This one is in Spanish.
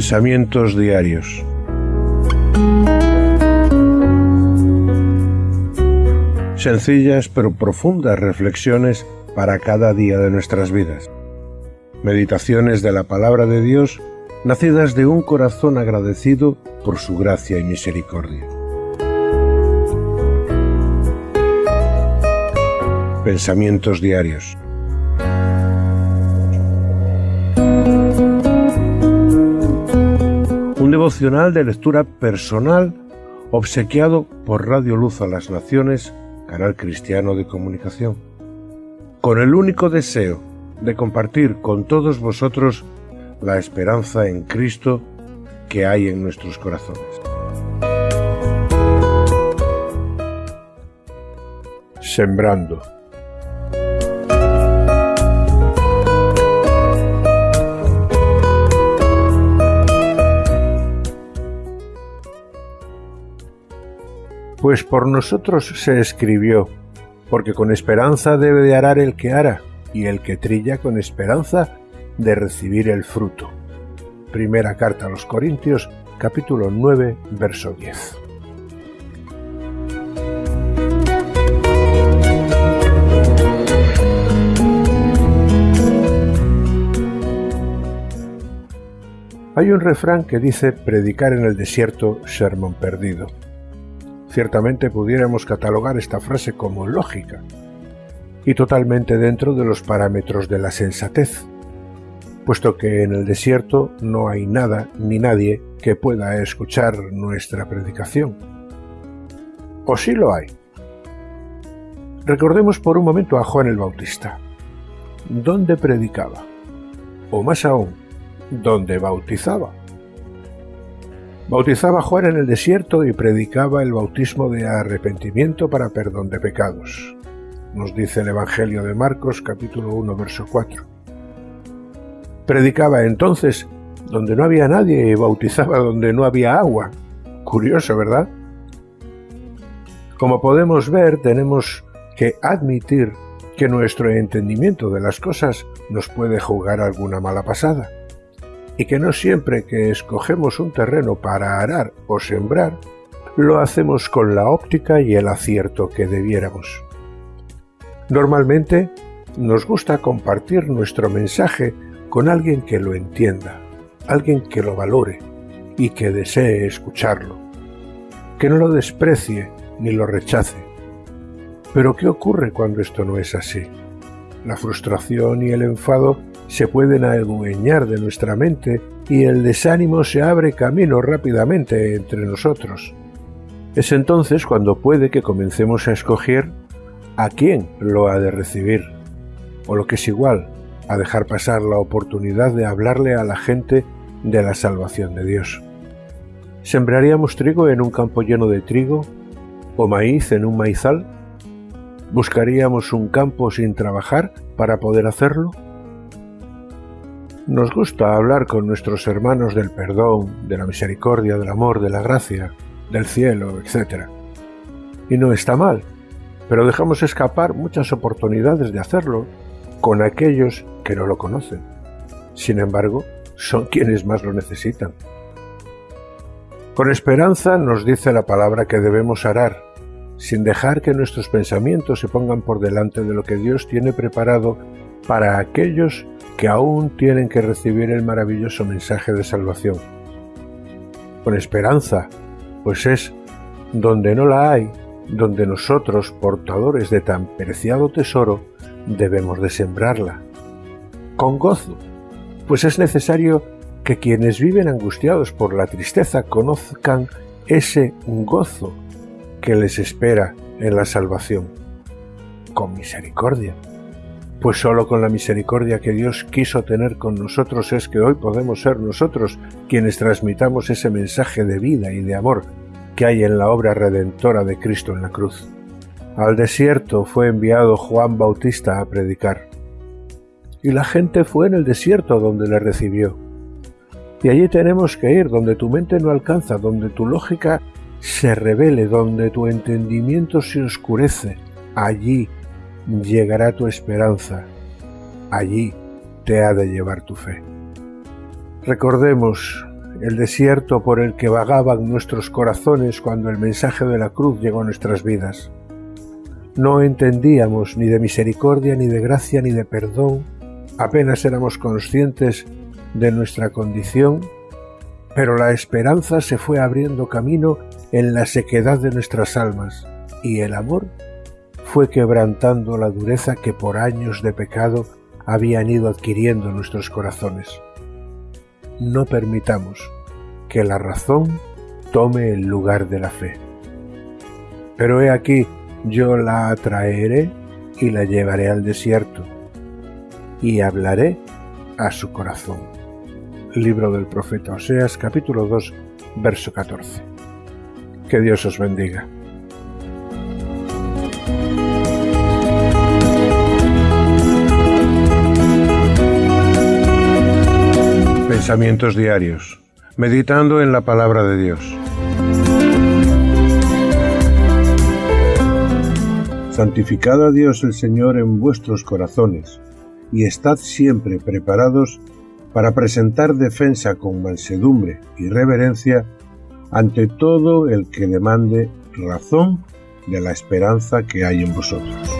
Pensamientos diarios. Sencillas pero profundas reflexiones para cada día de nuestras vidas. Meditaciones de la palabra de Dios nacidas de un corazón agradecido por su gracia y misericordia. Pensamientos diarios. Devocional de lectura personal obsequiado por Radio Luz a las Naciones, canal cristiano de comunicación, con el único deseo de compartir con todos vosotros la esperanza en Cristo que hay en nuestros corazones. Sembrando. Pues por nosotros se escribió, porque con esperanza debe de arar el que ara, y el que trilla con esperanza de recibir el fruto. Primera carta a los Corintios, capítulo 9, verso 10. Hay un refrán que dice predicar en el desierto, sermón perdido. Ciertamente pudiéramos catalogar esta frase como lógica y totalmente dentro de los parámetros de la sensatez, puesto que en el desierto no hay nada ni nadie que pueda escuchar nuestra predicación. ¿O sí lo hay? Recordemos por un momento a Juan el Bautista. ¿Dónde predicaba? O más aún, ¿dónde bautizaba? Bautizaba Juan en el desierto y predicaba el bautismo de arrepentimiento para perdón de pecados. Nos dice el Evangelio de Marcos capítulo 1 verso 4. Predicaba entonces donde no había nadie y bautizaba donde no había agua. Curioso, ¿verdad? Como podemos ver, tenemos que admitir que nuestro entendimiento de las cosas nos puede jugar alguna mala pasada y que no siempre que escogemos un terreno para arar o sembrar, lo hacemos con la óptica y el acierto que debiéramos. Normalmente nos gusta compartir nuestro mensaje con alguien que lo entienda, alguien que lo valore y que desee escucharlo, que no lo desprecie ni lo rechace. Pero ¿qué ocurre cuando esto no es así? La frustración y el enfado se pueden adueñar de nuestra mente y el desánimo se abre camino rápidamente entre nosotros. Es entonces cuando puede que comencemos a escoger a quién lo ha de recibir, o lo que es igual, a dejar pasar la oportunidad de hablarle a la gente de la salvación de Dios. ¿Sembraríamos trigo en un campo lleno de trigo? ¿O maíz en un maizal? ¿Buscaríamos un campo sin trabajar para poder hacerlo? Nos gusta hablar con nuestros hermanos del perdón, de la misericordia, del amor, de la gracia, del cielo, etc. Y no está mal, pero dejamos escapar muchas oportunidades de hacerlo con aquellos que no lo conocen. Sin embargo, son quienes más lo necesitan. Con esperanza nos dice la palabra que debemos arar, sin dejar que nuestros pensamientos se pongan por delante de lo que Dios tiene preparado para aquellos que aún tienen que recibir el maravilloso mensaje de salvación. Con esperanza, pues es donde no la hay, donde nosotros, portadores de tan preciado tesoro, debemos de sembrarla. Con gozo, pues es necesario que quienes viven angustiados por la tristeza conozcan ese gozo que les espera en la salvación. Con misericordia, pues solo con la misericordia que Dios quiso tener con nosotros es que hoy podemos ser nosotros quienes transmitamos ese mensaje de vida y de amor que hay en la obra redentora de Cristo en la cruz. Al desierto fue enviado Juan Bautista a predicar. Y la gente fue en el desierto donde le recibió. Y allí tenemos que ir, donde tu mente no alcanza, donde tu lógica se revele, donde tu entendimiento se oscurece. Allí llegará tu esperanza, allí te ha de llevar tu fe. Recordemos el desierto por el que vagaban nuestros corazones cuando el mensaje de la cruz llegó a nuestras vidas. No entendíamos ni de misericordia, ni de gracia, ni de perdón, apenas éramos conscientes de nuestra condición, pero la esperanza se fue abriendo camino en la sequedad de nuestras almas, y el amor fue quebrantando la dureza que por años de pecado habían ido adquiriendo nuestros corazones. No permitamos que la razón tome el lugar de la fe. Pero he aquí, yo la atraeré y la llevaré al desierto, y hablaré a su corazón. Libro del profeta Oseas, capítulo 2, verso 14. Que Dios os bendiga. Diarios. Meditando en la palabra de Dios. Santificad a Dios el Señor en vuestros corazones, y estad siempre preparados para presentar defensa con mansedumbre y reverencia ante todo el que demande razón de la esperanza que hay en vosotros.